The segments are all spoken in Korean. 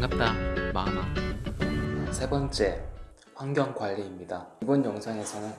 반갑다 마마 세 번째, 환경관리입니다. 이번 영상에서는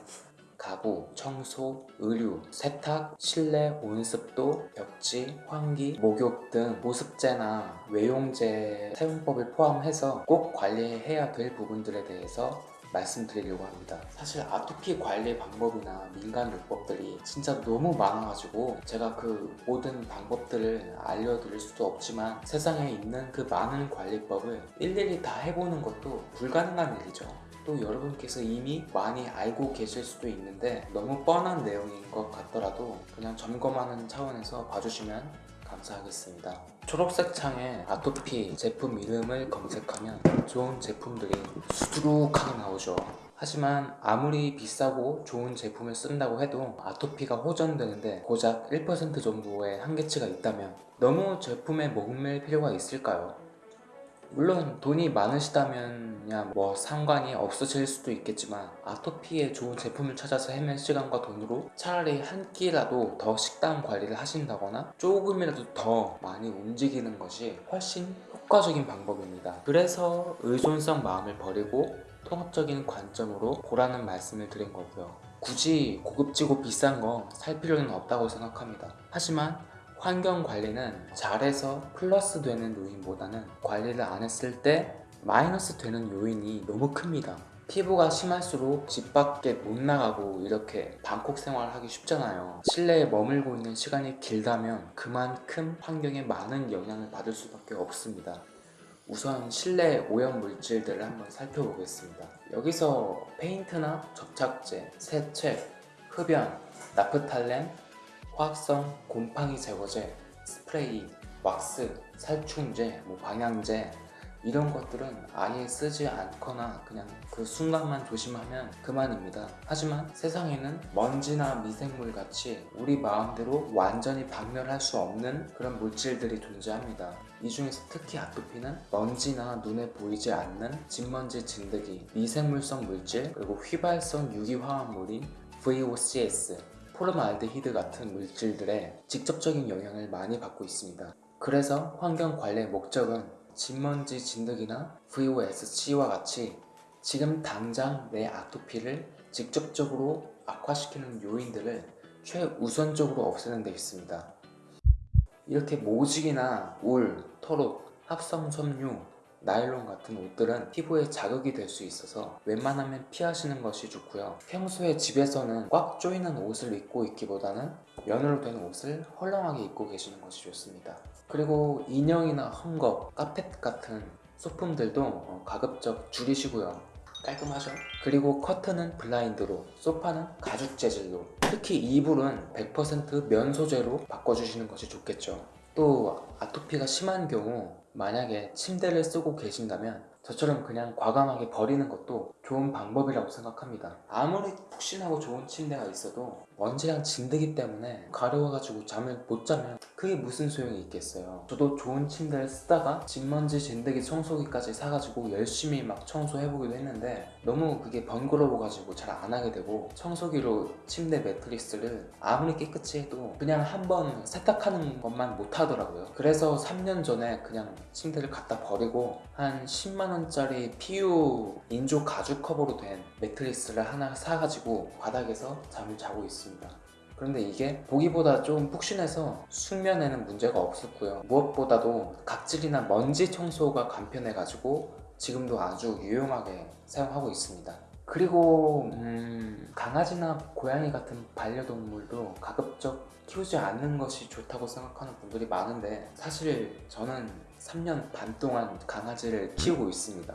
가구, 청소, 의류, 세탁, 실내 온습도, 벽지, 환기, 목욕 등 보습제나 외용제 사용법을 포함해서 꼭 관리해야 될 부분들에 대해서 말씀드리려고 합니다. 사실 아토피 관리 방법이나 민간 요법들이 진짜 너무 많아가지고 제가 그 모든 방법들을 알려드릴 수도 없지만 세상에 있는 그 많은 관리법을 일일이 다 해보는 것도 불가능한 일이죠. 또 여러분께서 이미 많이 알고 계실 수도 있는데 너무 뻔한 내용인 것 같더라도 그냥 점검하는 차원에서 봐주시면 감사하겠습니다. 초록색 창에 아토피 제품 이름을 검색하면 좋은 제품들이 수두룩하게 나오죠. 하지만 아무리 비싸고 좋은 제품을 쓴다고 해도 아토피가 호전되는데 고작 1% 정도의 한계치가 있다면 너무 제품에 목맬 필요가 있을까요? 물론 돈이 많으시다면 뭐 상관이 없으실 수도 있겠지만 아토피에 좋은 제품을 찾아서 헤맨 시간과 돈으로 차라리 한 끼라도 더 식단 관리를 하신다거나 조금이라도 더 많이 움직이는 것이 훨씬 효과적인 방법입니다. 그래서 의존성 마음을 버리고 통합적인 관점으로 보라는 말씀을 드린 거고요. 굳이 고급지고 비싼 거 살 필요는 없다고 생각합니다. 하지만 환경 관리는 잘해서 플러스 되는 요인보다는 관리를 안 했을 때 마이너스 되는 요인이 너무 큽니다. 피부가 심할수록 집 밖에 못 나가고 이렇게 방콕 생활하기 쉽잖아요. 실내에 머물고 있는 시간이 길다면 그만큼 환경에 많은 영향을 받을 수밖에 없습니다. 우선 실내 오염 물질들을 한번 살펴보겠습니다. 여기서 페인트나 접착제, 세체, 흡연, 나프탈렌, 화학성 곰팡이 제거제, 스프레이, 왁스, 살충제, 뭐 방향제 이런 것들은 아예 쓰지 않거나 그냥 그 순간만 조심하면 그만입니다. 하지만 세상에는 먼지나 미생물 같이 우리 마음대로 완전히 박멸할 수 없는 그런 물질들이 존재합니다. 이 중에서 특히 아토피는 먼지나 눈에 보이지 않는 진먼지 진드기, 미생물성 물질, 그리고 휘발성 유기화합물인 VOCS 포름알데히드 같은 물질들의 직접적인 영향을 많이 받고 있습니다. 그래서 환경 관리의 목적은 진먼지 진드기나 VOSC와 같이 지금 당장 내 아토피를 직접적으로 악화시키는 요인들을 최우선적으로 없애는 데 있습니다. 이렇게 모직이나 울, 털옷, 합성 섬유, 나일론 같은 옷들은 피부에 자극이 될 수 있어서 웬만하면 피하시는 것이 좋고요. 평소에 집에서는 꽉 조이는 옷을 입고 있기보다는 면으로 된 옷을 헐렁하게 입고 계시는 것이 좋습니다. 그리고 인형이나 헝겊, 카펫 같은 소품들도 어, 가급적 줄이시고요. 깔끔하죠? 그리고 커튼은 블라인드로, 소파는 가죽 재질로. 특히 이불은 100%면 소재로 바꿔주시는 것이 좋겠죠. 또 아토피가 심한 경우 만약에 침대를 쓰고 계신다면 저처럼 그냥 과감하게 버리는 것도 좋은 방법이라고 생각합니다. 아무리 푹신하고 좋은 침대가 있어도 먼지랑 진드기 때문에 가려워가지고 잠을 못 자면 그게 무슨 소용이 있겠어요? 저도 좋은 침대를 쓰다가 진먼지 진드기 청소기까지 사가지고 열심히 막 청소해보기도 했는데 너무 그게 번거로워가지고 잘 안 하게 되고 청소기로 침대 매트리스를 아무리 깨끗이 해도 그냥 한번 세탁하는 것만 못 하더라고요. 그래서 3년 전에 그냥 침대를 갖다 버리고 한 10만원짜리 PU 인조 가죽 커버로 된 매트리스를 하나 사가지고 바닥에서 잠을 자고 있습니다. 그런데 이게 보기보다 좀 푹신해서 숙면에는 문제가 없었고요. 무엇보다도 각질이나 먼지 청소가 간편해가지고 지금도 아주 유용하게 사용하고 있습니다. 그리고 음, 강아지나 고양이 같은 반려동물도 가급적 키우지 않는 것이 좋다고 생각하는 분들이 많은데 사실 저는 3년 반 동안 강아지를 키우고 있습니다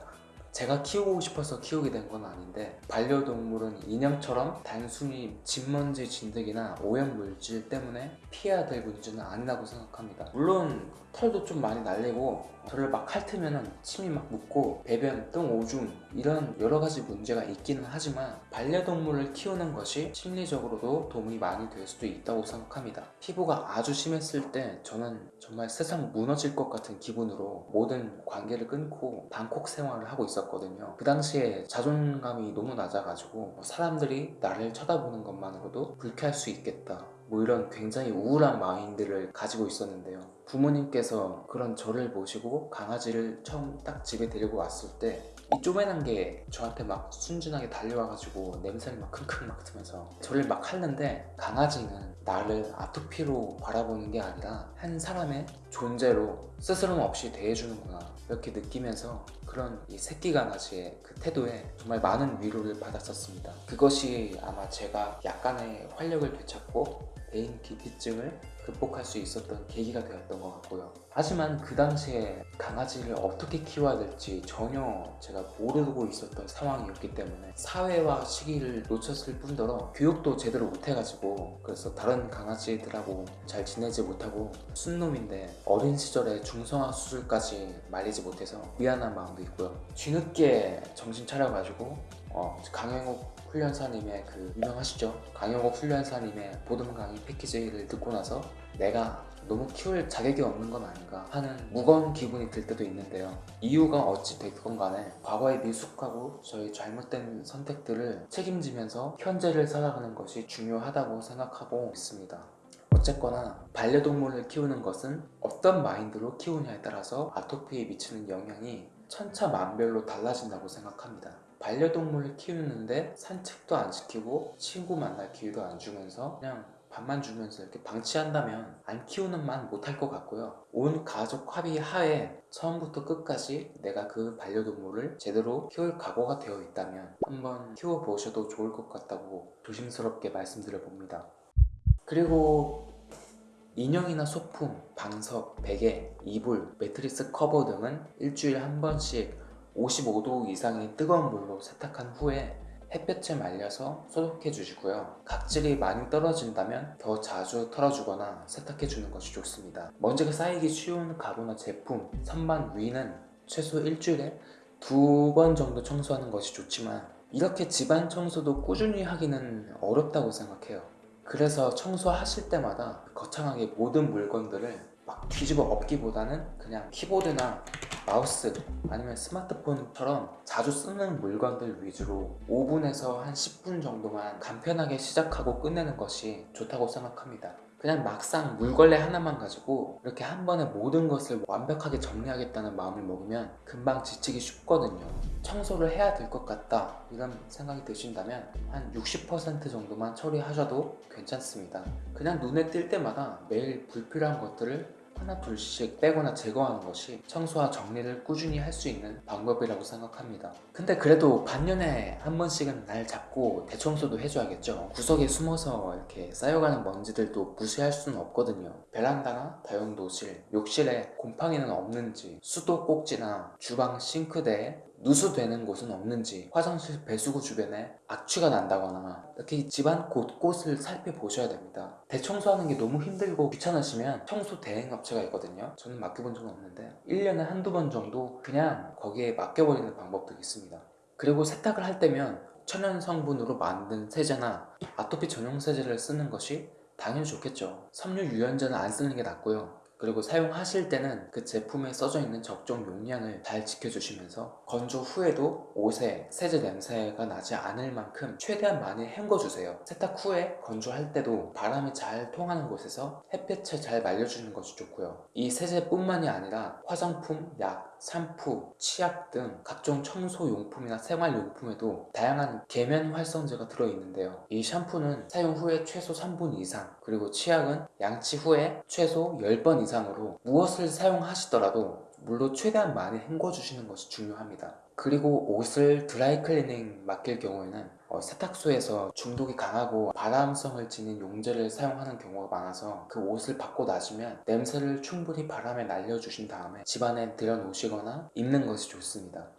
제가 키우고 싶어서 키우게 된 건 아닌데 반려동물은 인형처럼 단순히 진먼지 진드기나 오염물질 때문에 피해야 될 문제는 아니라고 생각합니다. 물론 털도 좀 많이 날리고 저를 막 핥으면 침이 막 묻고 배변, 똥, 오줌 이런 여러 가지 문제가 있기는 하지만 반려동물을 키우는 것이 심리적으로도 도움이 많이 될 수도 있다고 생각합니다. 피부가 아주 심했을 때 저는 정말 세상 무너질 것 같은 기분으로 모든 관계를 끊고 방콕 생활을 하고 있었거든요. 그 당시에 자존감이 너무 낮아가지고 사람들이 나를 쳐다보는 것만으로도 불쾌할 수 있겠다 뭐 이런 굉장히 우울한 마인드를 가지고 있었는데요. 부모님께서 그런 저를 보시고 강아지를 처음 딱 집에 데리고 왔을 때 이 쪼매난 게 저한테 막 순진하게 달려와가지고 냄새를 막 킁킁 맡으면서 저를 막 하는데 강아지는 나를 아토피로 바라보는 게 아니라 한 사람의 존재로 스스럼 없이 대해주는구나 이렇게 느끼면서 그런 이 새끼 강아지의 그 태도에 정말 많은 위로를 받았었습니다. 그것이 아마 제가 약간의 활력을 되찾고 대인 기피증을 극복할 수 있었던 계기가 되었던 것 같고요. 하지만 그 당시에 강아지를 어떻게 키워야 될지 전혀 제가 모르고 있었던 상황이었기 때문에 사회와 시기를 놓쳤을 뿐더러 교육도 제대로 못해가지고 그래서 다른 강아지들하고 잘 지내지 못하고 순놈인데 어린 시절에 중성화 수술까지 말리지 못해서 미안한 마음도 있고요. 뒤늦게 정신 차려가지고 어, 강영욱 훈련사님의 그 유명하시죠? 강영욱 훈련사님의 보듬 강의 패키지를 듣고 나서 내가 너무 키울 자격이 없는 건 아닌가 하는 무거운 기분이 들 때도 있는데요. 이유가 어찌 됐건 간에 과거에 미숙하고 저희 잘못된 선택들을 책임지면서 현재를 살아가는 것이 중요하다고 생각하고 있습니다. 어쨌거나 반려동물을 키우는 것은 어떤 마인드로 키우냐에 따라서 아토피에 미치는 영향이 천차만별로 달라진다고 생각합니다 반려동물을 키우는데 산책도 안 시키고 친구 만날 기회도 안 주면서 그냥 밥만 주면서 이렇게 방치한다면 안 키우는 만 못할 것 같고요. 온 가족 합의 하에 처음부터 끝까지 내가 그 반려동물을 제대로 키울 각오가 되어 있다면 한번 키워보셔도 좋을 것 같다고 조심스럽게 말씀드려 봅니다. 그리고 인형이나 소품, 방석, 베개, 이불, 매트리스 커버 등은 일주일에 한 번씩 55도 이상의 뜨거운 물로 세탁한 후에 햇볕에 말려서 소독해 주시고요. 각질이 많이 떨어진다면 더 자주 털어주거나 세탁해 주는 것이 좋습니다. 먼지가 쌓이기 쉬운 가구나 제품, 선반 위는 최소 일주일에 두 번 정도 청소하는 것이 좋지만 이렇게 집안 청소도 꾸준히 하기는 어렵다고 생각해요. 그래서 청소하실 때마다 거창하게 모든 물건들을 막 뒤집어 엎기보다는 그냥 키보드나 마우스 아니면 스마트폰처럼 자주 쓰는 물건들 위주로 5분에서 한 10분 정도만 간편하게 시작하고 끝내는 것이 좋다고 생각합니다. 그냥 막상 물걸레 하나만 가지고 이렇게 한 번에 모든 것을 완벽하게 정리하겠다는 마음을 먹으면 금방 지치기 쉽거든요. 청소를 해야 될 것 같다 이런 생각이 드신다면 한 60% 정도만 처리하셔도 괜찮습니다. 그냥 눈에 띌 때마다 매일 불필요한 것들을 하나 둘씩 빼거나 제거하는 것이 청소와 정리를 꾸준히 할 수 있는 방법이라고 생각합니다. 근데 그래도 반년에 한 번씩은 날 잡고 대청소도 해줘야겠죠. 구석에 숨어서 이렇게 쌓여가는 먼지들도 무시할 수는 없거든요. 베란다나 다용도실, 욕실에 곰팡이는 없는지 수도 꼭지나 주방 싱크대에 누수되는 곳은 없는지 화장실 배수구 주변에 악취가 난다거나 이렇게 집안 곳곳을 살펴보셔야 됩니다. 대청소하는 게 너무 힘들고 귀찮으시면 청소 대행업체가 있거든요. 저는 맡겨본 적은 없는데 1년에 한두 번 정도 그냥 거기에 맡겨버리는 방법도 있습니다. 그리고 세탁을 할 때면 천연 성분으로 만든 세제나 아토피 전용 세제를 쓰는 것이 당연히 좋겠죠. 섬유 유연제는 안 쓰는 게 낫고요 그리고 사용하실 때는 그 제품에 써져 있는 적정 용량을 잘 지켜주시면서 건조 후에도 옷에 세제 냄새가 나지 않을 만큼 최대한 많이 헹궈주세요. 세탁 후에 건조할 때도 바람이 잘 통하는 곳에서 햇볕에 잘 말려주는 것이 좋고요. 이 세제뿐만이 아니라 화장품, 약, 샴푸, 치약 등 각종 청소용품이나 생활용품에도 다양한 계면 활성제가 들어있는데요. 이 샴푸는 사용 후에 최소 3분 이상 그리고 치약은 양치 후에 최소 10번 이상으로 무엇을 사용하시더라도 물로 최대한 많이 헹궈주시는 것이 중요합니다 그리고 옷을 드라이 클리닝 맡길 경우에는 어, 세탁소에서 중독이 강하고 발암성을 지닌 용제를 사용하는 경우가 많아서 그 옷을 받고 나시면 냄새를 충분히 바람에 날려주신 다음에 집안에 들여놓으시거나 입는 것이 좋습니다.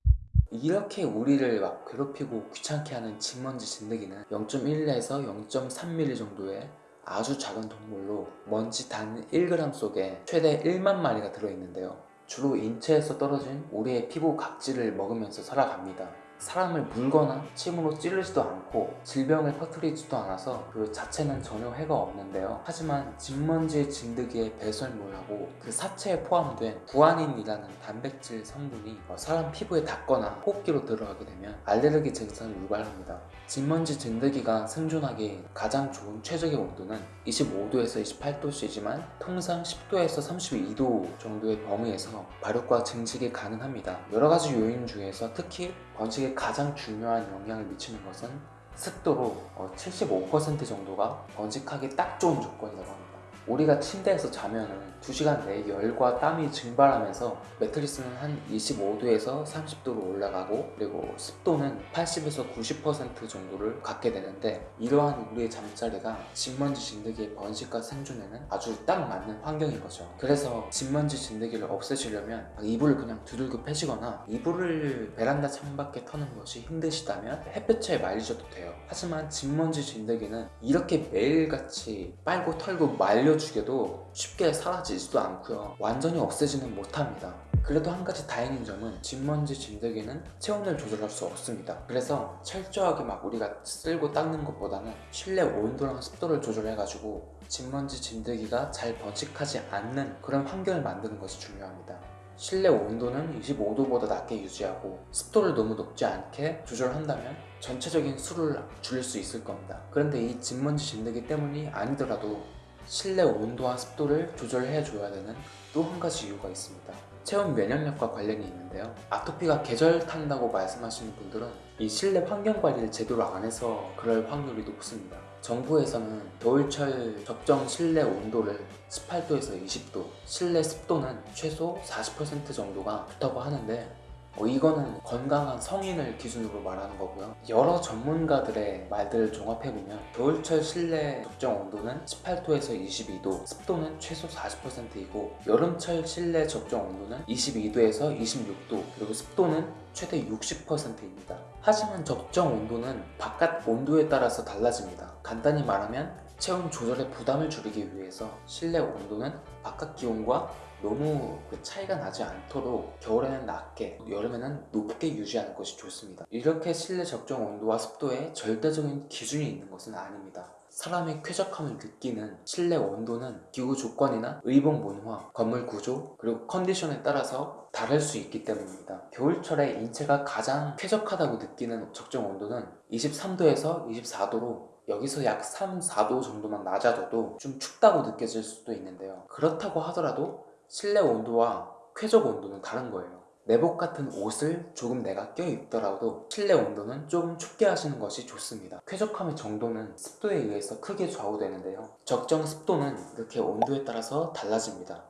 이렇게 우리를 막 괴롭히고 귀찮게 하는 집먼지 진드기는 0.1에서 0.3mm 정도의 아주 작은 동물로 먼지 단 1g 속에 최대 1만 마리가 들어있는데요 주로 인체에서 떨어진 우리의 피부 각질을 먹으면서 살아갑니다 사람을 물거나 침으로 찌르지도 않고 질병을 퍼뜨리지도 않아서 그 자체는 전혀 해가 없는데요. 하지만 진먼지 진드기의 배설물하고 그 사체에 포함된 구아닌이라는 단백질 성분이 어, 사람 피부에 닿거나 호흡기로 들어가게 되면 알레르기 증상을 유발합니다. 진먼지 진드기가 생존하기 가장 좋은 최적의 온도는 25도에서 28도씨지만 통상 10도에서 32도 정도의 범위에서 발육과 증식이 가능합니다. 여러 가지 요인 중에서 특히 번식에 가장 중요한 영향을 미치는 것은 습도로 어, 75% 정도가 번식하기 딱 좋은 조건이라고 합니다. 우리가 침대에서 자면은 2시간 내에 열과 땀이 증발하면서 매트리스는 한 25도에서 30도로 올라가고 그리고 습도는 80에서 90% 정도를 갖게 되는데 이러한 우리의 잠자리가 진먼지 진드기의 번식과 생존에는 아주 딱 맞는 환경인 거죠. 그래서 진먼지 진드기를 없애시려면 이불을 그냥 두들겨 패시거나 이불을 베란다 창밖에 터는 것이 힘드시다면 햇볕에 말리셔도 돼요. 하지만 진먼지 진드기는 이렇게 매일같이 빨고 털고 말려 주게도 쉽게 사라지지도 않고요. 완전히 없애지는 못합니다. 그래도 한 가지 다행인 점은 진먼지 진드기는 체온을 조절할 수 없습니다. 그래서 철저하게 막 우리가 쓸고 닦는 것보다는 실내 온도랑 습도를 조절해가지고 진먼지 진드기가 잘 번식하지 않는 그런 환경을 만드는 것이 중요합니다. 실내 온도는 25도보다 낮게 유지하고 습도를 너무 높지 않게 조절한다면 전체적인 수를 줄일 수 있을 겁니다. 그런데 이 진먼지 진드기 때문이 아니더라도 실내 온도와 습도를 조절해 줘야 되는 또 한 가지 이유가 있습니다. 체온 면역력과 관련이 있는데요. 아토피가 계절 탄다고 말씀하시는 분들은 이 실내 환경 관리를 제대로 안 해서 그럴 확률이 높습니다. 정부에서는 겨울철 적정 실내 온도를 18도에서 20도, 실내 습도는 최소 40% 정도가 좋다고 하는데 어, 이거는 건강한 성인을 기준으로 말하는 거고요. 여러 전문가들의 말들을 종합해보면 겨울철 실내 적정 온도는 18도에서 22도, 습도는 최소 40%이고 여름철 실내 적정 온도는 22도에서 26도, 그리고 습도는 최대 60%입니다. 하지만 적정 온도는 바깥 온도에 따라서 달라집니다. 간단히 말하면 체온 조절에 부담을 줄이기 위해서 실내 온도는 바깥 기온과 너무 그 차이가 나지 않도록 겨울에는 낮게 여름에는 높게 유지하는 것이 좋습니다 이렇게 실내 적정 온도와 습도에 절대적인 기준이 있는 것은 아닙니다 사람의 쾌적함을 느끼는 실내 온도는 기후 조건이나 의복 문화, 건물 구조, 그리고 컨디션에 따라서 다를 수 있기 때문입니다. 겨울철에 인체가 가장 쾌적하다고 느끼는 적정 온도는 23도에서 24도로 여기서 약 3, 4도 정도만 낮아져도 좀 춥다고 느껴질 수도 있는데요. 그렇다고 하더라도 실내 온도와 쾌적 온도는 다른 거예요. 내복 같은 옷을 조금 내가 껴입더라도 실내 온도는 조금 춥게 하시는 것이 좋습니다. 쾌적함의 정도는 습도에 의해서 크게 좌우되는데요. 적정 습도는 이렇게 온도에 따라서 달라집니다.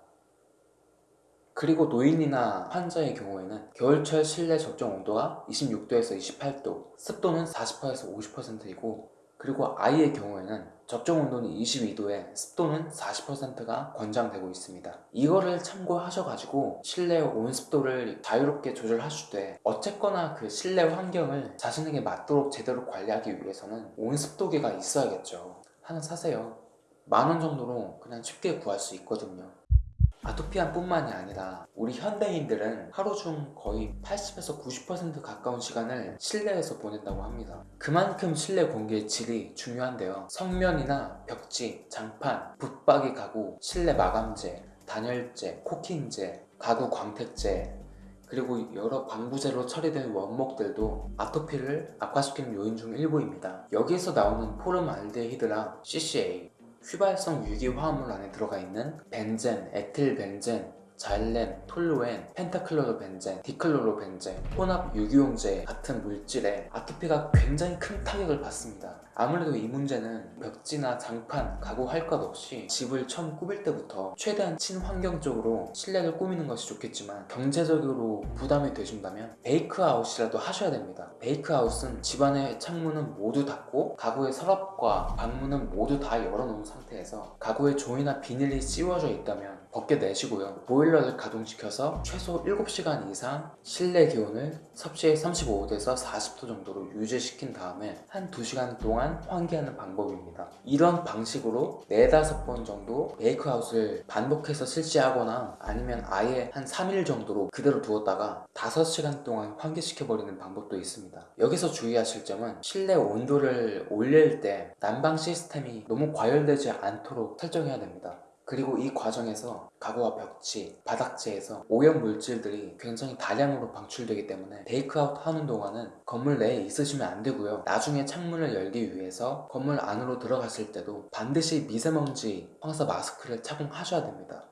그리고 노인이나 환자의 경우에는 겨울철 실내 적정 온도가 26도에서 28도, 습도는 40%에서 50%이고 그리고 아이의 경우에는 적정 온도는 22도에 습도는 40%가 권장되고 있습니다. 이거를 참고하셔가지고 실내 온습도를 자유롭게 조절하실 때 어쨌거나 그 실내 환경을 자신에게 맞도록 제대로 관리하기 위해서는 온습도계가 있어야겠죠. 하나 사세요. 만 원 정도로 그냥 쉽게 구할 수 있거든요. 아토피아뿐만이 아니라 우리 현대인들은 하루 중 거의 80에서 90% 가까운 시간을 실내에서 보낸다고 합니다. 그만큼 실내 공기의 질이 중요한데요. 성면이나 벽지, 장판, 붙박이 가구, 실내 마감재, 단열재, 코킹재, 가구 광택재 그리고 여러 방부제로 처리된 원목들도 아토피를 악화시키는 요인 중 일부입니다. 여기에서 나오는 포름알데히드랑 CCA 휘발성 유기화합물 안에 들어가 있는 벤젠, 에틸벤젠, 자일렌, 톨루엔, 펜타클로로벤젠, 디클로로벤젠, 혼합 유기용제 같은 물질에 아토피가 굉장히 큰 타격을 받습니다. 아무래도 이 문제는 벽지나 장판, 가구 할 것 없이 집을 처음 꾸밀 때부터 최대한 친환경적으로 실내를 꾸미는 것이 좋겠지만 경제적으로 부담이 되신다면 베이크아웃이라도 하셔야 됩니다. 베이크아웃은 집안의 창문은 모두 닫고 가구의 서랍과 방문은 모두 다 열어놓은 상태에서 가구에 종이나 비닐이 씌워져 있다면 벗겨 내시고요. 보일러를 가동시켜서 최소 7시간 이상 실내 기온을 섭씨 35도에서 40도 정도로 유지시킨 다음에 한 2시간 동안 환기하는 방법입니다. 이런 방식으로 4, 5번 정도 베이크아웃을 반복해서 실시하거나 아니면 아예 한 3일 정도로 그대로 두었다가 5시간 동안 환기시켜버리는 방법도 있습니다. 여기서 주의하실 점은 실내 온도를 올릴 때 난방 시스템이 너무 과열되지 않도록 설정해야 됩니다. 그리고 이 과정에서 가구와 벽지, 바닥재에서 오염 물질들이 굉장히 다량으로 방출되기 때문에 테이크아웃 하는 동안은 건물 내에 있으시면 안 되고요. 나중에 창문을 열기 위해서 건물 안으로 들어갔을 때도 반드시 미세먼지 황사 마스크를 착용하셔야 됩니다.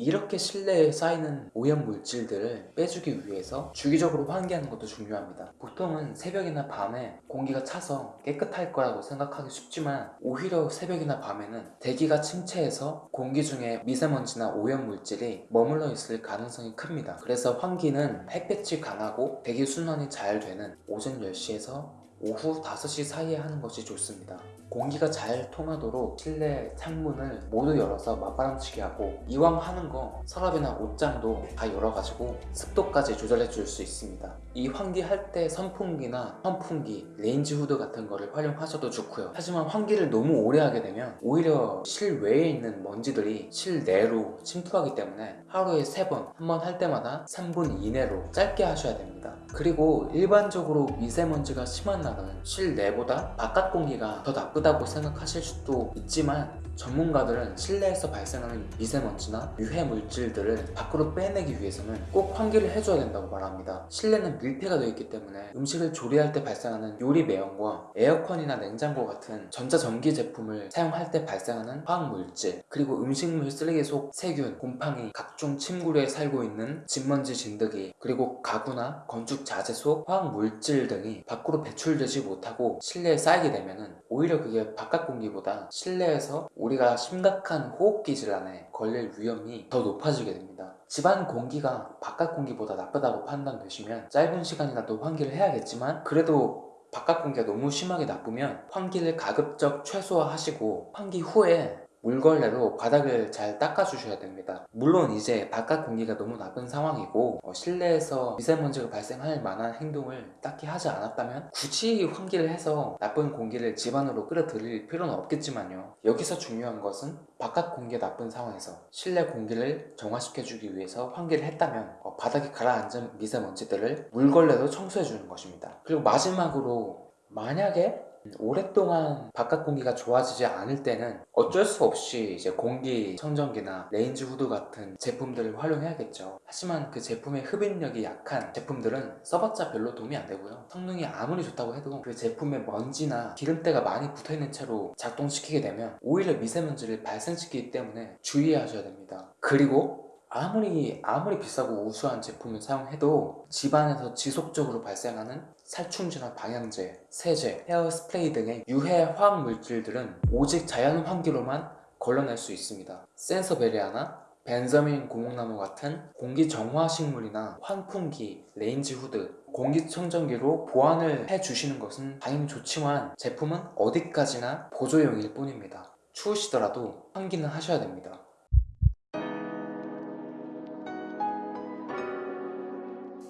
이렇게 실내에 쌓이는 오염 물질들을 빼주기 위해서 주기적으로 환기하는 것도 중요합니다. 보통은 새벽이나 밤에 공기가 차서 깨끗할 거라고 생각하기 쉽지만 오히려 새벽이나 밤에는 대기가 침체해서 공기 중에 미세먼지나 오염 물질이 머물러 있을 가능성이 큽니다. 그래서 환기는 햇볕이 강하고 대기 순환이 잘 되는 오전 10시에서 오후 5시 사이에 하는 것이 좋습니다. 공기가 잘 통하도록 실내 창문을 모두 열어서 맞바람치게 하고 이왕 하는 거 서랍이나 옷장도 다 열어가지고 습도까지 조절해 줄 수 있습니다. 이 환기 할 때 선풍기나 선풍기, 레인지 후드 같은 거를 활용하셔도 좋고요. 하지만 환기를 너무 오래 하게 되면 오히려 실외에 있는 먼지들이 실내로 침투하기 때문에 하루에 3번, 한 번 할 때마다 3분 이내로 짧게 하셔야 됩니다. 그리고 일반적으로 미세먼지가 심한 날은 실내보다 바깥 공기가 더 나쁘 다고 생각하실 수도 있지만 전문가들은 실내에서 발생하는 미세먼지나 유해 물질들을 밖으로 빼내기 위해서는 꼭 환기를 해줘야 된다고 말합니다. 실내는 밀폐가 되어 있기 때문에 음식을 조리할 때 발생하는 요리 매연과 에어컨이나 냉장고 같은 전자전기 제품을 사용할 때 발생하는 화학물질 그리고 음식물 쓰레기 속 세균, 곰팡이, 각종 침구류에 살고 있는 진먼지 진드기 그리고 가구나 건축 자재 속 화학물질 등이 밖으로 배출되지 못하고 실내에 쌓이게 되면 오히려 그게 바깥 공기보다 실내에서 우리가 심각한 호흡기 질환에 걸릴 위험이 더 높아지게 됩니다. 집안 공기가 바깥 공기보다 나쁘다고 판단되시면 짧은 시간이라도 환기를 해야겠지만 그래도 바깥 공기가 너무 심하게 나쁘면 환기를 가급적 최소화하시고 환기 후에 물걸레로 바닥을 잘 닦아주셔야 됩니다. 물론 이제 바깥 공기가 너무 나쁜 상황이고 어, 실내에서 미세먼지가 발생할 만한 행동을 딱히 하지 않았다면 굳이 환기를 해서 나쁜 공기를 집 안으로 끌어들일 필요는 없겠지만요. 여기서 중요한 것은 바깥 공기가 나쁜 상황에서 실내 공기를 정화시켜주기 위해서 환기를 했다면 어, 바닥에 가라앉은 미세먼지들을 물걸레로 청소해주는 것입니다. 그리고 마지막으로 만약에 오랫동안 바깥 공기가 좋아지지 않을 때는 어쩔 수 없이 이제 공기 청정기나 레인지 후드 같은 제품들을 활용해야겠죠. 하지만 그 제품의 흡입력이 약한 제품들은 써봤자 별로 도움이 안 되고요. 성능이 아무리 좋다고 해도 그 제품에 먼지나 기름때가 많이 붙어있는 채로 작동시키게 되면 오히려 미세먼지를 발생시키기 때문에 주의하셔야 됩니다. 그리고 아무리 아무리 비싸고 우수한 제품을 사용해도 집안에서 지속적으로 발생하는 살충제나 방향제, 세제, 헤어 스프레이 등의 유해 화학 물질들은 오직 자연 환기로만 걸러낼 수 있습니다. 산세베리아나 벤자민 고목나무 같은 공기 정화 식물이나 환풍기, 레인지 후드, 공기청정기로 보완을 해주시는 것은 당연히 좋지만 제품은 어디까지나 보조용일 뿐입니다. 추우시더라도 환기는 하셔야 됩니다.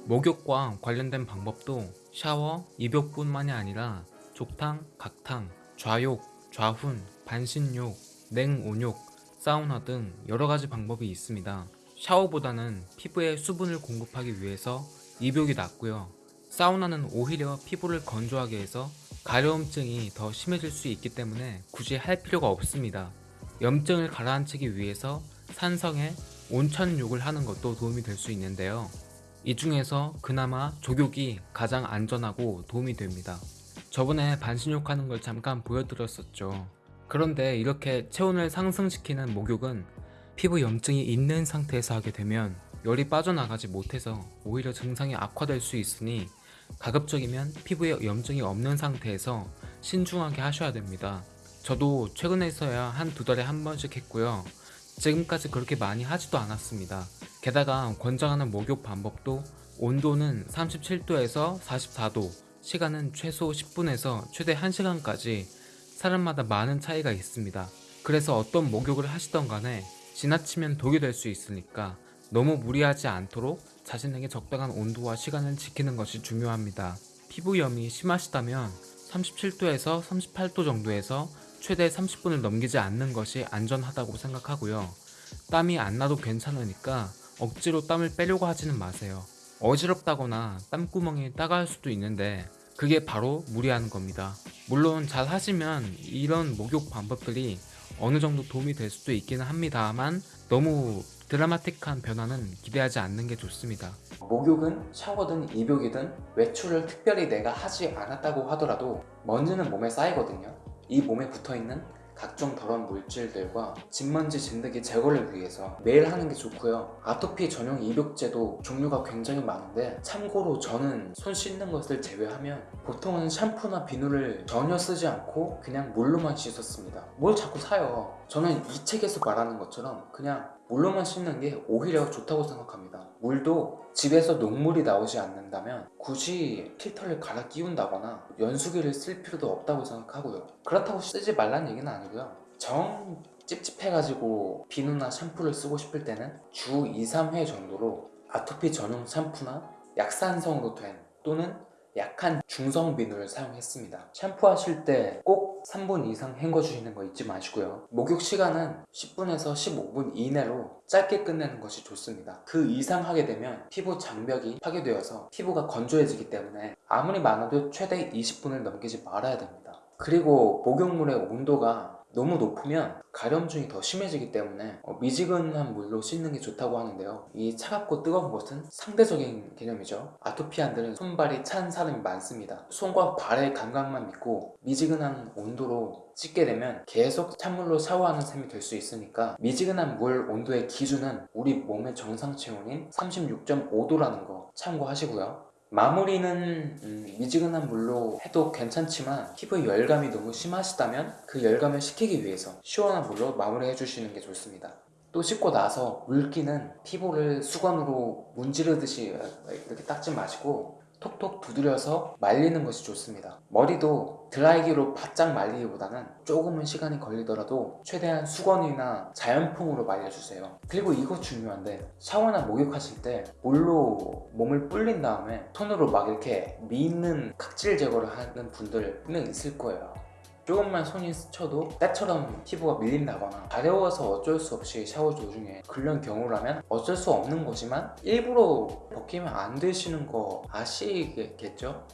목욕과 관련된 방법도 샤워, 입욕뿐만이 아니라 족탕, 각탕, 좌욕, 좌훈, 반신욕, 냉온욕, 사우나 등 여러가지 방법이 있습니다. 샤워보다는 피부에 수분을 공급하기 위해서 입욕이 낫고요. 사우나는 오히려 피부를 건조하게 해서 가려움증이 더 심해질 수 있기 때문에 굳이 할 필요가 없습니다. 염증을 가라앉히기 위해서 산성에 온천욕을 하는 것도 도움이 될 수 있는데요. 이 중에서 그나마 족욕이 가장 안전하고 도움이 됩니다. 저번에 반신욕 하는 걸 잠깐 보여드렸었죠. 그런데 이렇게 체온을 상승시키는 목욕은 피부 염증이 있는 상태에서 하게 되면 열이 빠져나가지 못해서 오히려 증상이 악화될 수 있으니 가급적이면 피부에 염증이 없는 상태에서 신중하게 하셔야 됩니다. 저도 최근에서야 한 두 달에 한 번씩 했고요. 지금까지 그렇게 많이 하지도 않았습니다. 게다가 권장하는 목욕 방법도 온도는 37도에서 44도, 시간은 최소 10분에서 최대 1시간까지 사람마다 많은 차이가 있습니다. 그래서 어떤 목욕을 하시던 간에 지나치면 독이 될 수 있으니까 너무 무리하지 않도록 자신에게 적당한 온도와 시간을 지키는 것이 중요합니다. 피부염이 심하시다면 37도에서 38도 정도에서 최대 30분을 넘기지 않는 것이 안전하다고 생각하고요. 땀이 안 나도 괜찮으니까 억지로 땀을 빼려고 하지는 마세요. 어지럽다거나 땀구멍이 따가울 수도 있는데 그게 바로 무리하는 겁니다. 물론 잘 하시면 이런 목욕 방법들이 어느 정도 도움이 될 수도 있기는 합니다만 너무 드라마틱한 변화는 기대하지 않는 게 좋습니다. 목욕은 샤워든 입욕이든 외출을 특별히 내가 하지 않았다고 하더라도 먼지는 몸에 쌓이거든요. 이 몸에 붙어있는 각종 더러운 물질들과 진먼지 진드기 제거를 위해서 매일 하는 게 좋고요. 아토피 전용 입욕제도 종류가 굉장히 많은데 참고로 저는 손 씻는 것을 제외하면 보통은 샴푸나 비누를 전혀 쓰지 않고 그냥 물로만 씻었습니다. 뭘 자꾸 사요. 저는 이 책에서 말하는 것처럼 그냥 물로만 씻는 게 오히려 좋다고 생각합니다. 물도 집에서 녹물이 나오지 않는다면 굳이 필터를 갈아 끼운다거나 연수기를 쓸 필요도 없다고 생각하고요. 그렇다고 쓰지 말라는 얘기는 아니고요. 정 찝찝해가지고 비누나 샴푸를 쓰고 싶을 때는 주 2, 3회 정도로 아토피 전용 샴푸나 약산성으로 된 또는 약한 중성 비누를 사용했습니다. 샴푸하실 때 꼭 3분 이상 헹궈주시는 거 잊지 마시고요. 목욕 시간은 10분에서 15분 이내로 짧게 끝내는 것이 좋습니다. 그 이상 하게 되면 피부 장벽이 파괴되어서 피부가 건조해지기 때문에 아무리 많아도 최대 20분을 넘기지 말아야 됩니다. 그리고 목욕물의 온도가 너무 높으면 가려움증이 더 심해지기 때문에 어, 미지근한 물로 씻는 게 좋다고 하는데요. 이 차갑고 뜨거운 것은 상대적인 개념이죠. 아토피안들은 손발이 찬 사람이 많습니다. 손과 발의 감각만 믿고 미지근한 온도로 씻게 되면 계속 찬물로 샤워하는 셈이 될 수 있으니까 미지근한 물 온도의 기준은 우리 몸의 정상 체온인 36.5도라는 거 참고하시고요. 마무리는 음, 미지근한 물로 해도 괜찮지만 피부에 열감이 너무 심하시다면 그 열감을 식히기 위해서 시원한 물로 마무리해 주시는 게 좋습니다. 또 씻고 나서 물기는 피부를 수건으로 문지르듯이 이렇게 닦지 마시고 톡톡 두드려서 말리는 것이 좋습니다. 머리도 드라이기로 바짝 말리기보다는 조금은 시간이 걸리더라도 최대한 수건이나 자연풍으로 말려주세요. 그리고 이거 중요한데 샤워나 목욕하실 때 물로 몸을 불린 다음에 손으로 막 이렇게 미는 각질 제거를 하는 분들 분명 있을 거예요. 조금만 손이 스쳐도 때처럼 피부가 밀린다거나 가려워서 어쩔 수 없이 샤워 도중에 그런 경우라면 어쩔 수 없는 거지만 일부러 벗기면 안 되시는 거 아시겠죠?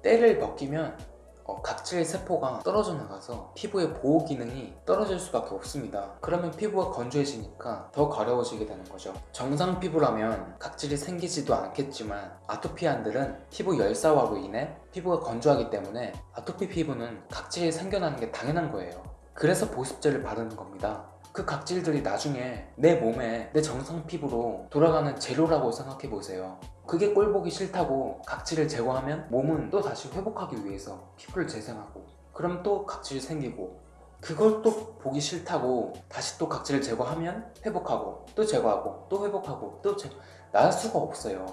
때를 벗기면 어, 각질 세포가 떨어져 나가서 피부의 보호 기능이 떨어질 수밖에 없습니다. 그러면 피부가 건조해지니까 더 가려워지게 되는 거죠. 정상 피부라면 각질이 생기지도 않겠지만 아토피안들은 피부 열사화로 인해 피부가 건조하기 때문에 아토피 피부는 각질이 생겨나는 게 당연한 거예요. 그래서 보습제를 바르는 겁니다. 그 각질들이 나중에 내 몸에 내 정상 피부로 돌아가는 재료라고 생각해 보세요. 그게 꼴 보기 싫다고 각질을 제거하면 몸은 또 다시 회복하기 위해서 피부를 재생하고 그럼 또 각질이 생기고 그걸 또 보기 싫다고 다시 또 각질을 제거하면 회복하고 또 제거하고 또 회복하고 또 제... 나을 수가 없어요.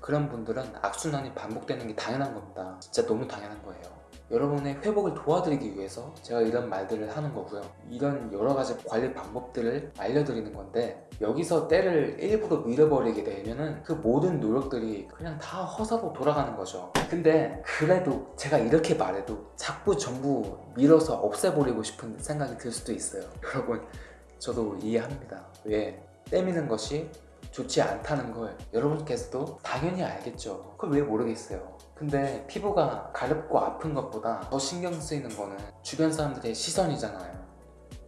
그런 분들은 악순환이 반복되는 게 당연한 겁니다. 진짜 너무 당연한 거예요. 여러분의 회복을 도와드리기 위해서 제가 이런 말들을 하는 거고요. 이런 여러 가지 관리 방법들을 알려드리는 건데 여기서 때를 일부러 밀어버리게 되면 은 그 모든 노력들이 그냥 다 허사로 돌아가는 거죠. 근데 그래도 제가 이렇게 말해도 자꾸 전부 밀어서 없애버리고 싶은 생각이 들 수도 있어요. 여러분 저도 이해합니다. 왜? 때미는 것이 좋지 않다는 걸 여러분께서도 당연히 알겠죠. 그걸 왜 모르겠어요. 근데 피부가 가렵고 아픈 것보다 더 신경 쓰이는 거는 주변 사람들의 시선이잖아요.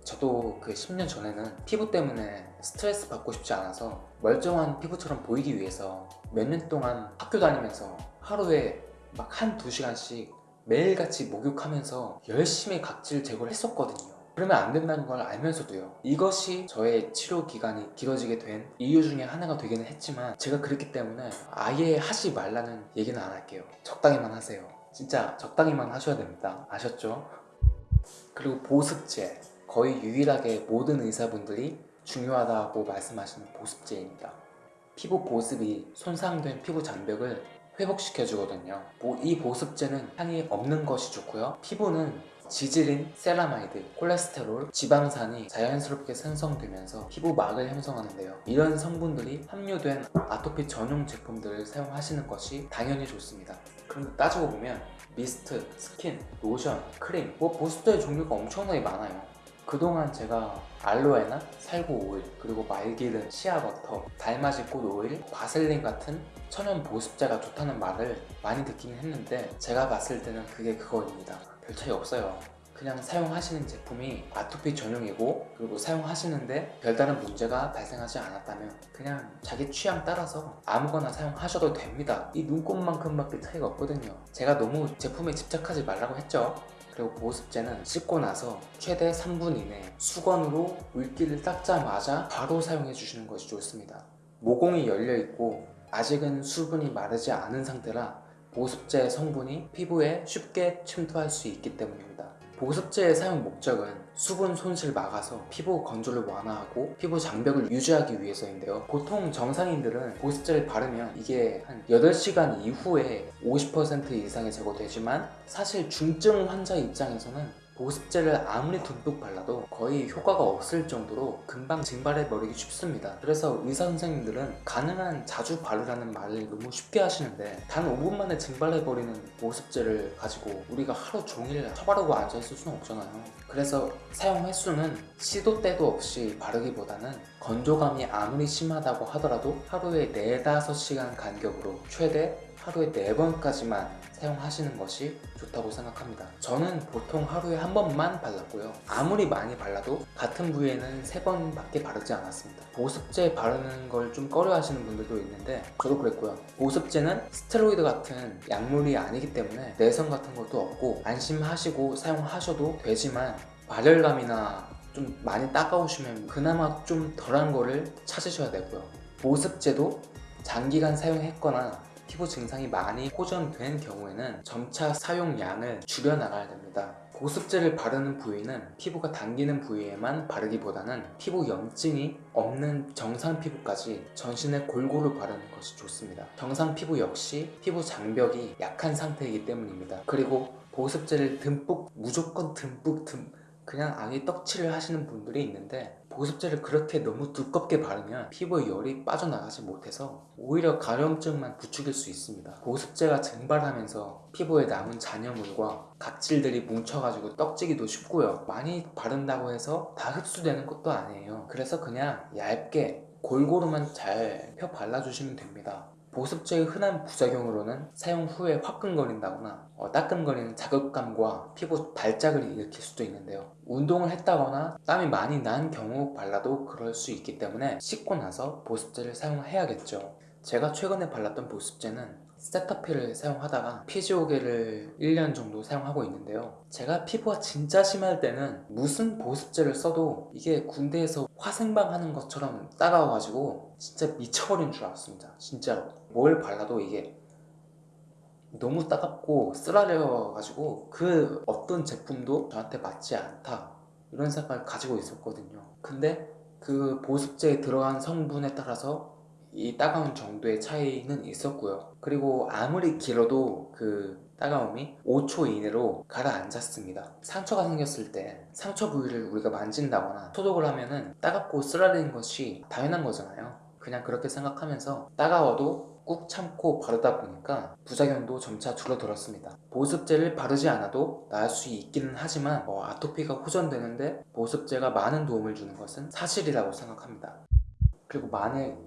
저도 그 10년 전에는 피부 때문에 스트레스 받고 싶지 않아서 멀쩡한 피부처럼 보이기 위해서 몇 년 동안 학교 다니면서 하루에 막 한 두 시간씩 매일같이 목욕하면서 열심히 각질 제거를 했었거든요. 그러면 안 된다는 걸 알면서도요. 이것이 저의 치료 기간이 길어지게 된 이유 중에 하나가 되기는 했지만 제가 그랬기 때문에 아예 하지 말라는 얘기는 안 할게요. 적당히만 하세요. 진짜 적당히만 하셔야 됩니다. 아셨죠? 그리고 보습제. 거의 유일하게 모든 의사분들이 중요하다고 말씀하시는 보습제입니다. 피부 보습이 손상된 피부 장벽을 회복시켜 주거든요 이 보습제는 향이 없는 것이 좋고요 피부는 지질인, 세라마이드, 콜레스테롤, 지방산이 자연스럽게 생성되면서 피부막을 형성하는데요. 이런 성분들이 함유된 아토피 전용 제품들을 사용하시는 것이 당연히 좋습니다. 그런데 따지고 보면 미스트, 스킨, 로션, 크림, 뭐 보습제의 종류가 엄청나게 많아요. 그동안 제가 알로에나 살구 오일, 그리고 말기름, 시아버터, 달맞이 꽃 오일, 바셀린 같은 천연 보습제가 좋다는 말을 많이 듣긴 했는데 제가 봤을 때는 그게 그거입니다. 별 차이 없어요. 그냥 사용하시는 제품이 아토피 전용이고 그리고 사용하시는데 별다른 문제가 발생하지 않았다면 그냥 자기 취향 따라서 아무거나 사용하셔도 됩니다. 이 눈곱만큼밖에 차이가 없거든요. 제가 너무 제품에 집착하지 말라고 했죠. 그리고 보습제는 씻고 나서 최대 3분 이내 수건으로 물기를 닦자마자 바로 사용해 주시는 것이 좋습니다. 모공이 열려 있고 아직은 수분이 마르지 않은 상태라 보습제 성분이 피부에 쉽게 침투할 수 있기 때문입니다. 보습제의 사용 목적은 수분 손실 막아서 피부 건조를 완화하고 피부 장벽을 유지하기 위해서인데요. 보통 정상인들은 보습제를 바르면 이게 한 8시간 이후에 50% 이상이 제거되지만 사실 중증 환자 입장에서는 보습제를 아무리 듬뿍 발라도 거의 효과가 없을 정도로 금방 증발해 버리기 쉽습니다. 그래서 의사 선생님들은 가능한 자주 바르라는 말을 너무 쉽게 하시는데 단 5분 만에 증발해 버리는 보습제를 가지고 우리가 하루 종일 처바르고 앉아 있을 수는 없잖아요. 그래서 사용 횟수는 시도 때도 없이 바르기보다는 건조감이 아무리 심하다고 하더라도 하루에 4, 5시간 간격으로 최대 하루에 4번까지만 사용하시는 것이 좋다고 생각합니다. 저는 보통 하루에 한 번만 발랐고요. 아무리 많이 발라도 같은 부위에는 3번밖에 바르지 않았습니다. 보습제 바르는 걸 좀 꺼려 하시는 분들도 있는데 저도 그랬고요. 보습제는 스테로이드 같은 약물이 아니기 때문에 내성 같은 것도 없고 안심하시고 사용하셔도 되지만 발열감이나 좀 많이 따가우시면 그나마 좀 덜한 거를 찾으셔야 되고요. 보습제도 장기간 사용했거나 피부 증상이 많이 호전된 경우에는 점차 사용량을 줄여나가야 됩니다. 보습제를 바르는 부위는 피부가 당기는 부위에만 바르기보다는 피부 염증이 없는 정상 피부까지 전신에 골고루 바르는 것이 좋습니다. 정상 피부 역시 피부 장벽이 약한 상태이기 때문입니다. 그리고 보습제를 듬뿍 무조건 듬뿍 듬 그냥 아예 떡칠을 하시는 분들이 있는데 보습제를 그렇게 너무 두껍게 바르면 피부에 열이 빠져나가지 못해서 오히려 가려움증만 부추길 수 있습니다. 보습제가 증발하면서 피부에 남은 잔여물과 각질들이 뭉쳐가지고 떡지기도 쉽고요. 많이 바른다고 해서 다 흡수되는 것도 아니에요. 그래서 그냥 얇게 골고루만 잘 펴 발라주시면 됩니다. 보습제의 흔한 부작용으로는 사용 후에 화끈거린다거나 어, 따끔거리는 자극감과 피부 발작을 일으킬 수도 있는데요. 운동을 했다거나 땀이 많이 난 경우 발라도 그럴 수 있기 때문에 씻고 나서 보습제를 사용해야겠죠. 제가 최근에 발랐던 보습제는 세타필을 사용하다가 피지오겔을 1년 정도 사용하고 있는데요. 제가 피부가 진짜 심할 때는 무슨 보습제를 써도 이게 군대에서 화생방 하는 것처럼 따가워가지고 진짜 미쳐버린 줄 알았습니다. 진짜로 뭘 발라도 이게 너무 따갑고 쓰라려가지고 그 어떤 제품도 저한테 맞지 않다. 이런 생각을 가지고 있었거든요. 근데 그 보습제에 들어간 성분에 따라서 이 따가운 정도의 차이는 있었고요. 그리고 아무리 길어도 그 따가움이 5초 이내로 가라앉았습니다. 상처가 생겼을 때 상처 부위를 우리가 만진다거나 소독을 하면 은 따갑고 쓰라리는 것이 당연한 거잖아요. 그냥 그렇게 생각하면서 따가워도 꾹 참고 바르다 보니까 부작용도 점차 줄어들었습니다. 보습제를 바르지 않아도 나을 수 있기는 하지만 어, 아토피가 호전되는데 보습제가 많은 도움을 주는 것은 사실이라고 생각합니다. 그리고 만약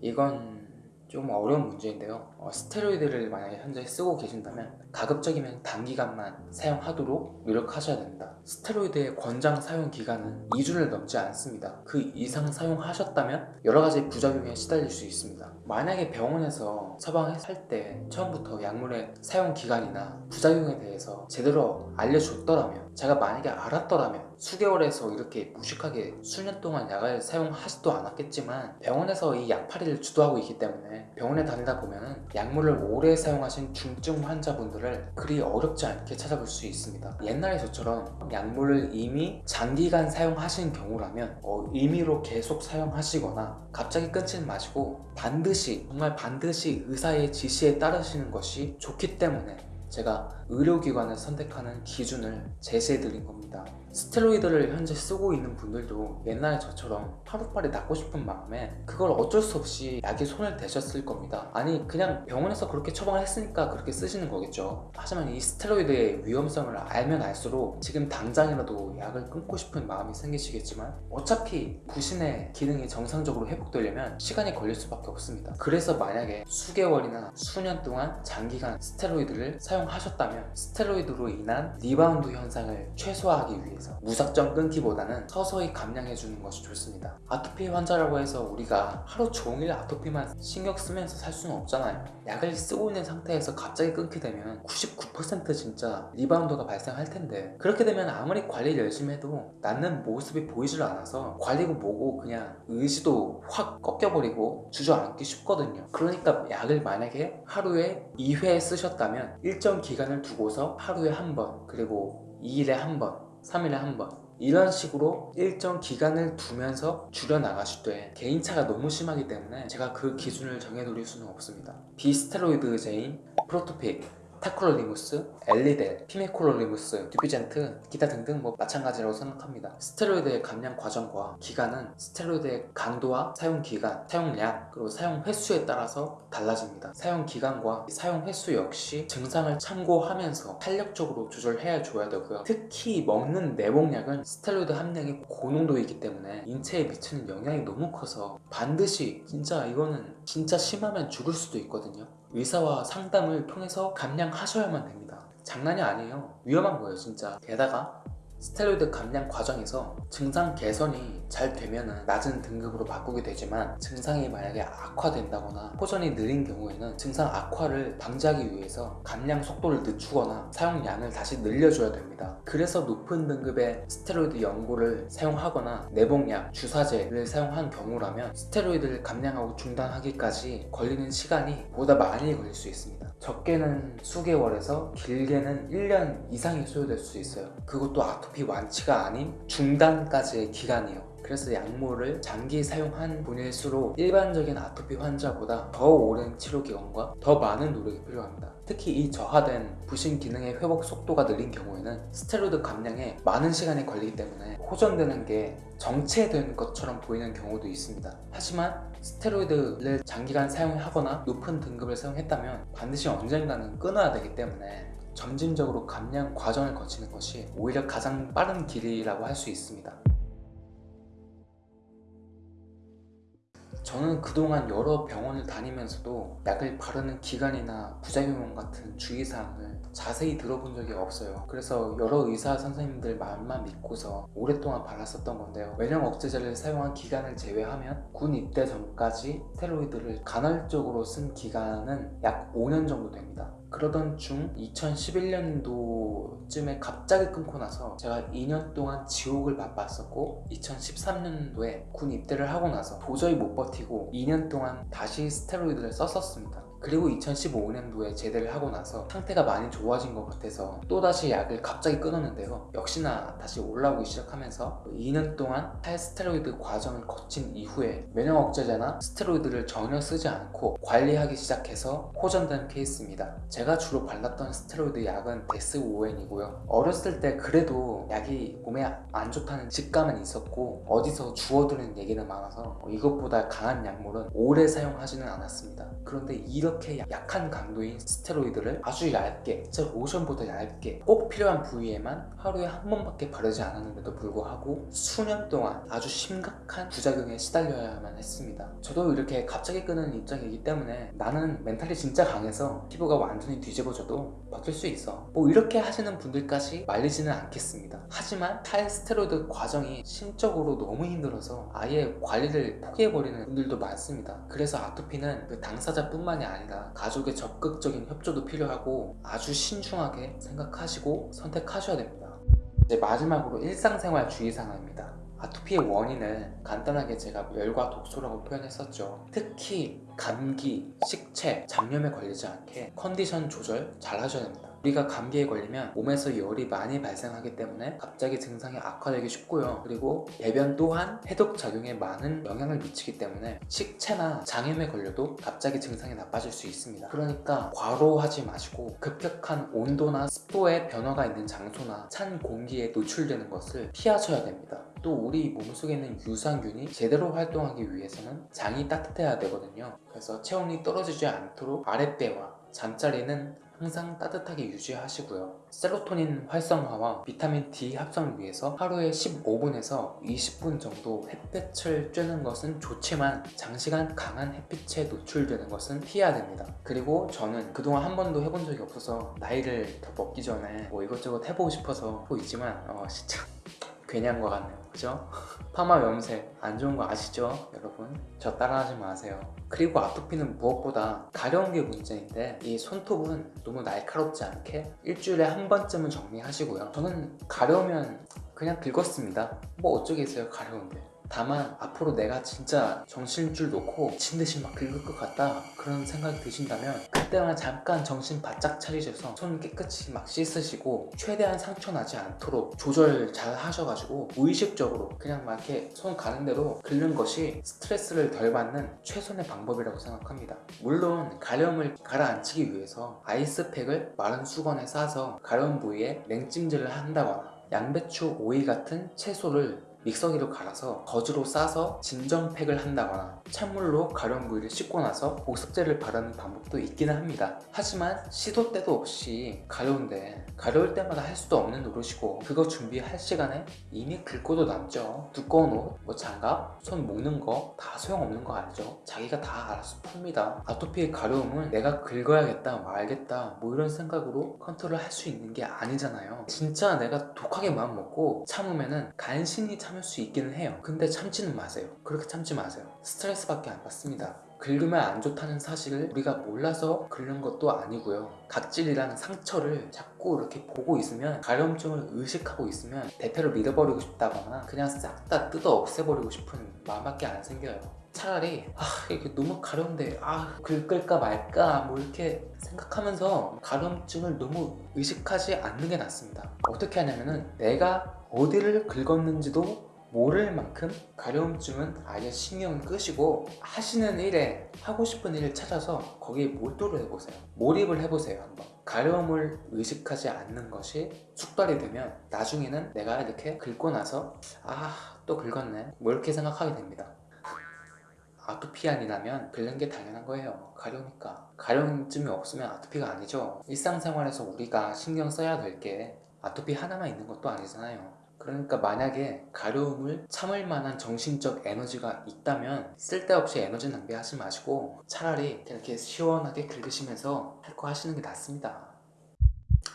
이건 좀 어려운 문제인데요. 어, 스테로이드를 만약에 현재 쓰고 계신다면 가급적이면 단기간만 사용하도록 노력하셔야 됩니다. 스테로이드의 권장 사용 기간은 2주를 넘지 않습니다. 그 이상 사용하셨다면 여러가지 부작용에 시달릴 수 있습니다. 만약에 병원에서 처방할 때 처음부터 약물의 사용 기간이나 부작용에 대해서 제대로 알려줬더라면 제가 만약에 알았더라면 수개월에서 이렇게 무식하게 수년 동안 약을 사용하지도 않았겠지만 병원에서 이 약팔이를 주도하고 있기 때문에 병원에 다니다 보면 약물을 오래 사용하신 중증 환자분들 을 그리 어렵지 않게 찾아볼 수 있습니다. 옛날에 저처럼 약물을 이미 장기간 사용하신 경우라면 어, 임의로 계속 사용하시거나 갑자기 끊지는 마시고 반드시 정말 반드시 의사의 지시에 따르시는 것이 좋기 때문에 제가 의료기관을 선택하는 기준을 제시해 드린 겁니다. 스테로이드를 현재 쓰고 있는 분들도 옛날에 저처럼 하루빨리 낫고 싶은 마음에 그걸 어쩔 수 없이 약에 손을 대셨을 겁니다. 아니 그냥 병원에서 그렇게 처방을 했으니까 그렇게 쓰시는 거겠죠. 하지만 이 스테로이드의 위험성을 알면 알수록 지금 당장이라도 약을 끊고 싶은 마음이 생기시겠지만 어차피 부신의 기능이 정상적으로 회복되려면 시간이 걸릴 수밖에 없습니다. 그래서 만약에 수개월이나 수년 동안 장기간 스테로이드를 사용 하셨다면 스테로이드로 인한 리바운드 현상을 최소화하기 위해서 무작정 끊기보다는 서서히 감량해주는 것이 좋습니다. 아토피 환자라고 해서 우리가 하루 종일 아토피만 신경 쓰면서 살 수는 없잖아요. 약을 쓰고 있는 상태에서 갑자기 끊게 되면 99% 진짜 리바운드가 발생할 텐데 그렇게 되면 아무리 관리를 열심히 해도 낫는 모습이 보이질 않아서 관리고 뭐고 그냥 의지도 확 꺾여버리고 주저앉기 쉽거든요. 그러니까 약을 만약에 하루에 2회 쓰셨다면 기간을 두고서 하루에 한 번 그리고 2일에 한 번 3일에 한 번 이런 식으로 일정 기간을 두면서 줄여나가실 때 개인차가 너무 심하기 때문에 제가 그 기준을 정해드릴 수는 없습니다. 비스테로이드제인 프로토픽 타크로리무스, 엘리델, 피메크로리무스, 듀피젠트, 기타 등등 뭐 마찬가지라고 생각합니다. 스테로이드의 감량 과정과 기간은 스테로이드의 강도와 사용 기간, 사용량, 그리고 사용 횟수에 따라서 달라집니다. 사용 기간과 사용 횟수 역시 증상을 참고하면서 탄력적으로 조절해야 줘야 되고요. 특히 먹는 내복약은 스테로이드 함량이 고농도이기 때문에 인체에 미치는 영향이 너무 커서 반드시 진짜 이거는 진짜 심하면 죽을 수도 있거든요. 의사와 상담을 통해서 감량하셔야만 됩니다. 장난이 아니에요. 위험한 거예요, 진짜. 게다가 스테로이드 감량 과정에서 증상 개선이 잘 되면 낮은 등급으로 바꾸게 되지만 증상이 만약에 악화된다거나 호전이 느린 경우에는 증상 악화를 방지하기 위해서 감량 속도를 늦추거나 사용량을 다시 늘려줘야 됩니다. 그래서 높은 등급의 스테로이드 연고를 사용하거나 내복약, 주사제를 사용한 경우라면 스테로이드를 감량하고 중단하기까지 걸리는 시간이 보다 많이 걸릴 수 있습니다. 적게는 수개월에서 길게는 1년 이상이 소요될 수 있어요. 그것도 아토피 완치가 아닌 중단까지의 기간이요. 그래서 약물을 장기 사용한 분일수록 일반적인 아토피 환자보다 더 오랜 치료 기간과 더 많은 노력이 필요합니다. 특히 이 저하된 부신 기능의 회복 속도가 느린 경우에는 스테로이드 감량에 많은 시간이 걸리기 때문에 호전되는 게 정체된 것처럼 보이는 경우도 있습니다. 하지만 스테로이드를 장기간 사용하거나 높은 등급을 사용했다면 반드시 언젠가는 끊어야 되기 때문에 점진적으로 감량 과정을 거치는 것이 오히려 가장 빠른 길이라고 할 수 있습니다. 저는 그동안 여러 병원을 다니면서도 약을 바르는 기간이나 부작용 같은 주의사항을 자세히 들어본 적이 없어요. 그래서 여러 의사 선생님들 말만 믿고서 오랫동안 발랐었던 건데요. 외령 억제제를 사용한 기간을 제외하면 군 입대 전까지 스테로이드를 간헐적으로 쓴 기간은 약 5년 정도 됩니다 그러던 중 2011년도쯤에 갑자기 끊고 나서 제가 2년 동안 지옥을 맛봤었고 2013년도에 군 입대를 하고 나서 도저히 못 버티고 2년 동안 다시 스테로이드를 썼었습니다 그리고 2015년도에 제대를 하고 나서 상태가 많이 좋아진 것 같아서 또다시 약을 갑자기 끊었는데요. 역시나 다시 올라오기 시작하면서 2년 동안 탈스테로이드 과정을 거친 이후에 면역 억제제나 스테로이드를 전혀 쓰지 않고 관리하기 시작해서 호전된 케이스입니다. 제가 주로 발랐던 스테로이드 약은 데스오웬이고요. 어렸을 때 그래도 약이 몸에 안 좋다는 직감은 있었고 어디서 주워들은 얘기는 많아서 이것보다 강한 약물은 오래 사용하지는 않았습니다. 그런데 이렇게 약한 강도인 스테로이드를 아주 얇게 즉 로션보다 얇게 꼭 필요한 부위에만 하루에 한 번밖에 바르지 않았는데도 불구하고 수년 동안 아주 심각한 부작용에 시달려야만 했습니다. 저도 이렇게 갑자기 끊는 입장이기 때문에 나는 멘탈이 진짜 강해서 피부가 완전히 뒤집어져도 버틸 수 있어. 뭐 이렇게 하시는 분들까지 말리지는 않겠습니다. 하지만 탈 스테로이드 과정이 심적으로 너무 힘들어서 아예 관리를 포기해버리는 분들도 많습니다. 그래서 아토피는 그 당사자뿐만이 아니라 가족의 적극적인 협조도 필요하고 아주 신중하게 생각하시고 선택하셔야 됩니다. 이제 마지막으로 일상생활 주의사항입니다. 아토피의 원인을 간단하게 제가 열과 독소라고 표현했었죠. 특히 감기, 식체, 잡념에 걸리지 않게 컨디션 조절 잘 하셔야 됩니다 우리가 감기에 걸리면 몸에서 열이 많이 발생하기 때문에 갑자기 증상이 악화되기 쉽고요. 그리고 배변 또한 해독 작용에 많은 영향을 미치기 때문에 식체나 장염에 걸려도 갑자기 증상이 나빠질 수 있습니다. 그러니까 과로하지 마시고 급격한 온도나 습도의 변화가 있는 장소나 찬 공기에 노출되는 것을 피하셔야 됩니다. 또 우리 몸속에 있는 유산균이 제대로 활동하기 위해서는 장이 따뜻해야 되거든요. 그래서 체온이 떨어지지 않도록 아랫배와 잠자리는 항상 따뜻하게 유지하시고요. 세로토닌 활성화와 비타민 D 합성을 위해서 하루에 15분에서 20분 정도 햇볕을 쬐는 것은 좋지만 장시간 강한 햇빛에 노출되는 것은 피해야 됩니다. 그리고 저는 그동안 한 번도 해본 적이 없어서 나이를 더 먹기 전에 뭐 이것저것 해보고 싶어서 하고 있지만 어 진짜 괜히 한 것 같네요. 그죠? 파마 염색 안 좋은 거 아시죠? 여러분? 저 따라하지 마세요. 그리고 아토피는 무엇보다 가려운 게 문제인데 이 손톱은 너무 날카롭지 않게 일주일에 한 번쯤은 정리하시고요. 저는 가려우면 그냥 긁었습니다. 뭐 어쩌겠어요 가려운데. 다만 앞으로 내가 진짜 정신줄 놓고 미친 듯이 막 긁을 것 같다 그런 생각이 드신다면 그때만 잠깐 정신 바짝 차리셔서 손 깨끗이 막 씻으시고 최대한 상처 나지 않도록 조절 잘 하셔가지고 무의식적으로 그냥 막 이렇게 손 가는 대로 긁는 것이 스트레스를 덜 받는 최선의 방법이라고 생각합니다. 물론 가려움을 가라앉히기 위해서 아이스팩을 마른 수건에 싸서 가려운 부위에 냉찜질을 한다거나 양배추, 오이 같은 채소를 믹서기로 갈아서 거즈로 싸서 진정팩을 한다거나 찬물로 가려운 부위를 씻고 나서 보습제를 바르는 방법도 있기는 합니다. 하지만 시도 때도 없이 가려운데 가려울 때마다 할 수도 없는 노릇이고 그거 준비할 시간에 이미 긁고도 남죠. 두꺼운 옷, 뭐 장갑, 손 묶는 거 다 소용없는 거 알죠? 자기가 다 알아서 풉니다. 아토피의 가려움은 내가 긁어야겠다 말겠다 뭐 이런 생각으로 컨트롤 할 수 있는 게 아니잖아요. 진짜 내가 독하게 마음 먹고 참으면은 간신히 참을 수 있기는 해요. 근데 참지는 마세요. 그렇게 참지 마세요. 스트레스밖에 안 받습니다. 긁으면 안 좋다는 사실을 우리가 몰라서 긁는 것도 아니고요. 각질이라는 상처를 자꾸 이렇게 보고 있으면 가려움증을 의식하고 있으면 대패로 밀어버리고 싶다거나 그냥 싹 다 뜯어 없애버리고 싶은 마음밖에 안 생겨요 차라리 아 이게 너무 가려운데 아 긁을까 말까 뭐 이렇게 생각하면서 가려움증을 너무 의식하지 않는 게 낫습니다. 어떻게 하냐면은 내가 어디를 긁었는지도 모를 만큼 가려움증은 아예 신경을 끄시고 하시는 일에 하고 싶은 일을 찾아서 거기에 몰두를 해보세요. 몰입을 해보세요 한번. 가려움을 의식하지 않는 것이 숙달이 되면 나중에는 내가 이렇게 긁고 나서 아 또 긁었네. 뭐 이렇게 생각하게 됩니다 아토피아니라면 긁는 게 당연한 거예요. 가려우니까. 가려움증이 없으면 아토피가 아니죠. 일상생활에서 우리가 신경 써야 될 게 아토피 하나만 있는 것도 아니잖아요. 그러니까 만약에 가려움을 참을 만한 정신적 에너지가 있다면 쓸데없이 에너지 낭비하지 마시고 차라리 이렇게 시원하게 긁으시면서 할 거 하시는 게 낫습니다.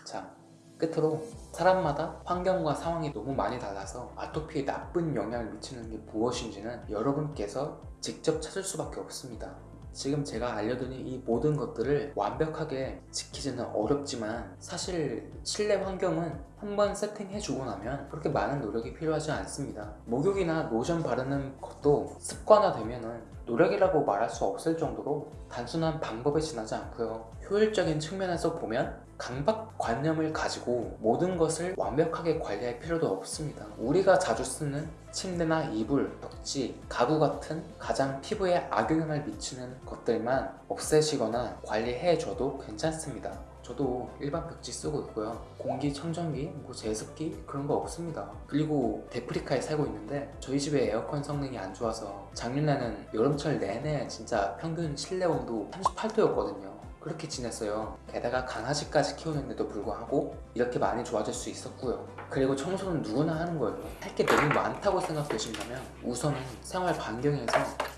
자 끝으로 사람마다 환경과 상황이 너무 많이 달라서 아토피에 나쁜 영향을 미치는 게 무엇인지는 여러분께서 직접 찾을 수밖에 없습니다. 지금 제가 알려드린 이 모든 것들을 완벽하게 지키지는 어렵지만 사실 실내 환경은 한번 세팅해주고 나면 그렇게 많은 노력이 필요하지 않습니다. 목욕이나 로션 바르는 것도 습관화되면 노력이라고 말할 수 없을 정도로 단순한 방법에 지나지 않고요. 효율적인 측면에서 보면 강박관념을 가지고 모든 것을 완벽하게 관리할 필요도 없습니다. 우리가 자주 쓰는 침대나 이불, 벽지, 가구 같은 가장 피부에 악영향을 미치는 것들만 없애시거나 관리해줘도 괜찮습니다 저도 일반 벽지 쓰고 있고요. 공기청정기, 뭐 제습기 그런 거 없습니다. 그리고 데프리카에 살고 있는데 저희 집에 에어컨 성능이 안 좋아서 작년에는 여름철 내내 진짜 평균 실내 온도 38도였거든요. 그렇게 지냈어요. 게다가 강아지까지 키우는데도 불구하고 이렇게 많이 좋아질 수 있었고요. 그리고 청소는 누구나 하는 거예요. 할 게 너무 많다고 생각되신다면 우선은 생활 반경에서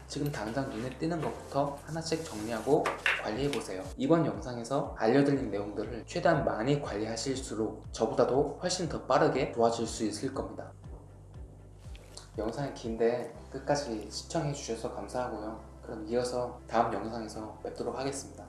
지금 당장 눈에 띄는 것부터 하나씩 정리하고 관리해보세요. 이번 영상에서 알려드린 내용들을 최대한 많이 관리하실수록 저보다도 훨씬 더 빠르게 좋아질 수 있을 겁니다. 영상이 긴데 끝까지 시청해주셔서 감사하고요. 그럼 이어서 다음 영상에서 뵙도록 하겠습니다